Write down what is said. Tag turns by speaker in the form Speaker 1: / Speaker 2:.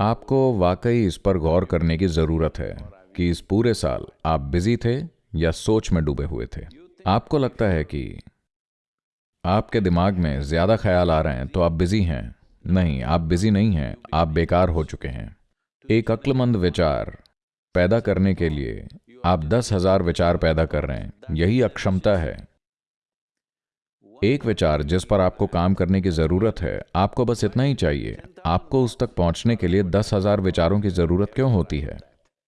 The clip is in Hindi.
Speaker 1: आपको वाकई इस पर गौर करने की ज़रूरत है कि इस पूरे साल आप बिज़ी थे या सोच में डूबे हुए थे। आपको लगता है कि आपके दिमाग में ज़्यादा ख्याल आ रहे हैं तो आप बिज़ी हैं। नहीं, आप बिज़ी नहीं हैं, आप बेकार हो चुके हैं। एक अक्लमंद विचार पैदा करने के लिए आप दस हज़ार विचार पैदा कर रहे हैं। यही अक्षमता है। एक विचार, जिस पर आपको काम करने की ज़रूरत है, आपको बस इतना ही चाहिए। आपको उस तक पहुँचने के लिए दस हज़ार विचारों की ज़रूरत क्यों होती है?